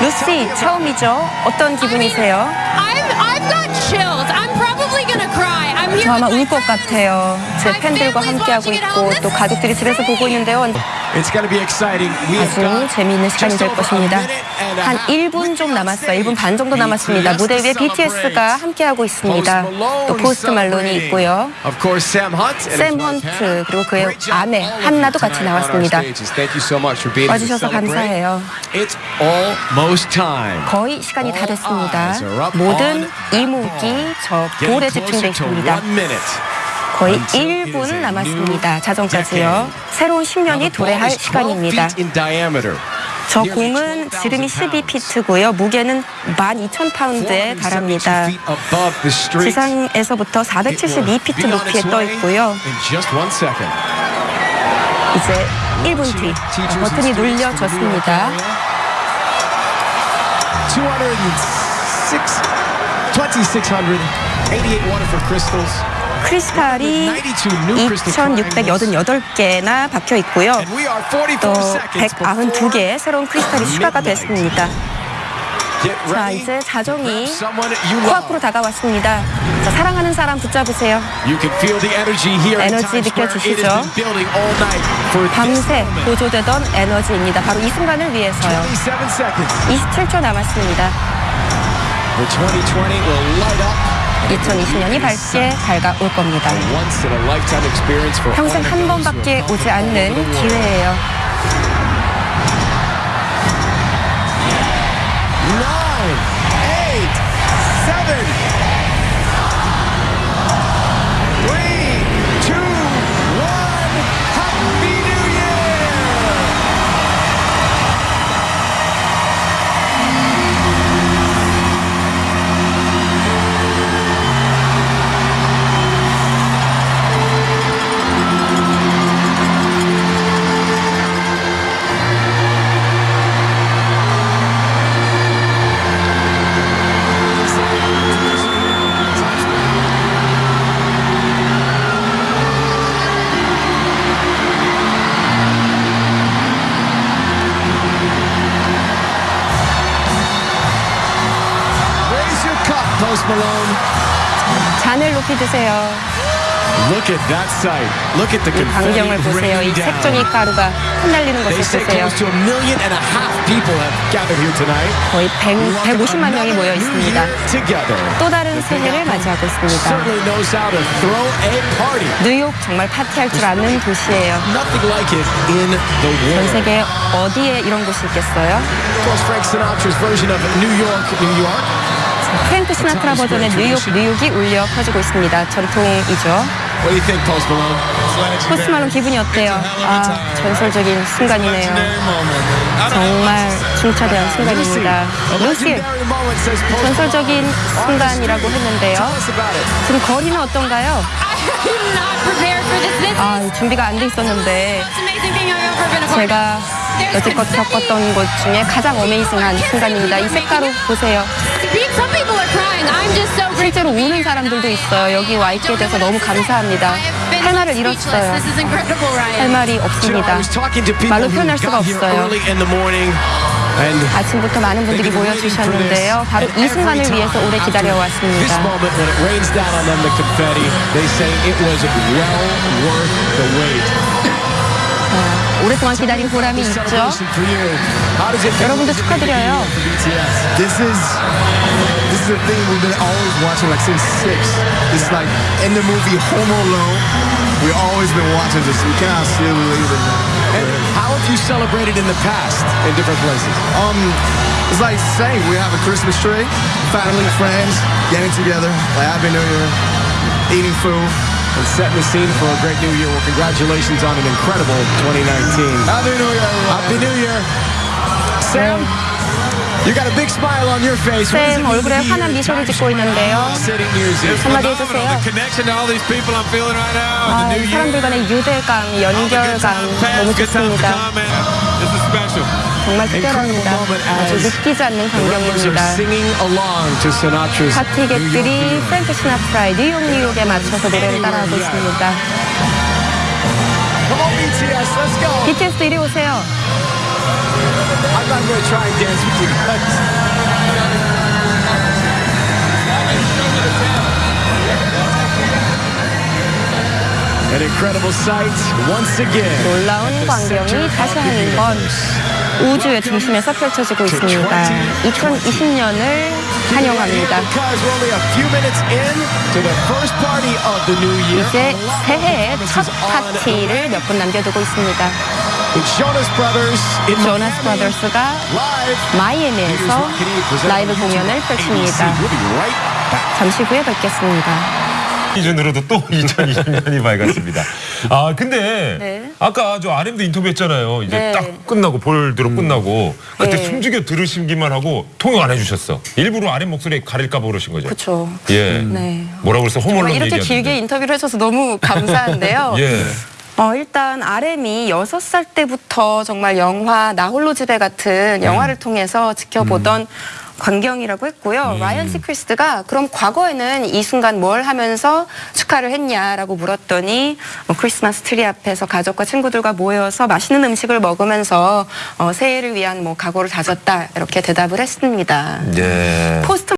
루시 처음이죠. 어떤 기분이세요? 저 아마 울 것. 같아요. 제 팬들과 함께하고 있고. 또 가족들이 집에서 보고 있는데요. 아주 재미있는 시간이 될 것입니다. 한 half. 1분 좀 남았어요. 1분 반 정도 남았습니다. 무대 위에 BTS가 함께하고 있습니다. 또 포스트 말론이 있고요. 샘 헌트. 그리고 그의 아내 한나도 같이 나왔습니다. 와주셔서. 감사해요. 거의 시간이 다 됐습니다. 모든 이목이 저 볼에 집중돼 to 있습니다. 거의 until it is 1분 a 남았습니다. 자정까지요. 새로운 Now, 10년이 the ball 도래할 is 12 시간입니다. 저 공은 12,000 지름이 pounds. 12피트고요. 무게는 12,000파운드에 472 달합니다. 지상에서부터 It will 472피트 be on 높이에 떠 있고요. 이제 1분 뒤 어, 버튼이 눌려졌습니다. 206, 2600, 88 wonderful crystals. 크리스탈이 2,688개나 박혀 있고요. And we are 44또 seconds before 192개의 새로운 크리스탈이 추가가 됐습니다. 자. 이제 자정이 코앞으로. 다가왔습니다. 자, 사랑하는 사람 붙잡으세요. 에너지 느껴지시죠? 밤새. 고조되던 에너지입니다. 바로 이 순간을 위해서요. 27 seconds. 27초 남았습니다. The 2020 will light up. 2020년이 밝게 밝아올 겁니다. 평생 한 번밖에 오지 않는. 기회예요. Nine, eight, seven, Post Malone. 잔을 높이 드세요. Look at that sight. Look at the 이 광경을 confetti 보세요. 이 raining down. 색종이 가루가 흩날리는 They 것을 say 보세요. close to a million and a half people have gathered here tonight. 거의 100, 150만 명이 모여 Another new 있습니다. year together. 또 다른 새해를 맞이하고 있습니다. Certainly knows how to throw a party. 뉴욕 정말 파티할 줄 아는 도시예요. Nothing like it in the 전 world. 세계 어디에 이런 곳이 있겠어요? Of course, Frank Sinatra's version of New York, New York. 프랭크 시나트라 버전의 뉴욕, 뉴욕이 울려 퍼지고 있습니다. 전통이죠. What do you think, Post Malone? 포스트 말론 기분이 어때요? 아, 전설적인 순간이네요. 정말 중차대한 순간입니다. 루시, 전설적인 순간이라고 했는데요. 지금 거리는 어떤가요? 아, 준비가 안 돼 있었는데 제가. 여태껏 겪었던 것 중에 가장 amazing한 순간입니다. 이 색깔로 보세요. 실제로 우는 사람들도. 있어요. 여기 와 있게 돼서 너무 감사합니다. 할 말을. 잃었어요. 할. 말이 없습니다. 말로 표현할 수가 없어요. 아침부터 많은 분들이 모여주셨는데요. 바로 이 순간을 위해서 오래 기다려왔습니다. 오랫동안 기다린 보람이 있죠. 여러분도 축하드려요. For BTS? This is is the thing we've been always watching like since six. It's like in the movie Home Alone. We've always been watching this. We cannot still believe it. And how have you celebrated in the past in different places? Um, it's like same. We have a Christmas tree, family, friends getting together, like Happy New Year, eating food. And setting the scene for a great new year. Well, congratulations on an incredible 2019. Happy New Year, everyone. Happy New Year. Sam, 쌤 얼굴에 환한 미소를 짓고 있는데요. 한마디 해주세요. 아. 사람들 간의 유대감, 연결감 너무 좋습니다. 정말 특별합니다. 아주 믿기지 않는 광경입니다. 파티객들이. 프랭크 시나트라의 뉴욕 뉴욕에 맞춰서 노래를 따라하고 있습니다. Come on, BTS, let's go. BTS도 이리 오세요. I'm not going to try and dance with you guys. An incredible sight once again. 놀라운 광경이 다시 한번 우주의 중심에서 펼쳐지고 있습니다. 2020년을 환영합니다. 이제 새해의 첫 파티를 몇 분 남겨두고 있습니다. 조나스. 브라더스가. 마이애미에서 라이브 공연을 펼칩니다. 잠시 후에 뵙겠습니다. 기준으로도 또 2020년이 밝았습니다. 아 근데 네. 아까 저 RM도 인터뷰했잖아요. 이제 네. 딱 끝나고 ball drop 끝나고 그때 네. 숨죽여 들으시기만 하고 통역 안 해주셨어. 일부러 RM 목소리 가릴까 봐 그러신 거죠. 그렇죠. 예. 네. 뭐라고 그랬어? Home Alone 이렇게 얘기하는데. 길게 인터뷰를 해줘서 너무 감사한데요. 예. 어, 일단 RM이 여섯 살 때부터 정말 영화 나홀로 집에 같은 영화를 통해서 지켜보던 광경이라고 했고요. 라이언 시크리스트가 그럼 과거에는 이 순간 뭘 하면서 축하를 했냐라고 물었더니 뭐 크리스마스 트리 앞에서 가족과 친구들과 모여서 맛있는 음식을 먹으면서 어, 새해를 위한 뭐 각오를 다졌다 이렇게 대답을 했습니다. 예. 포스트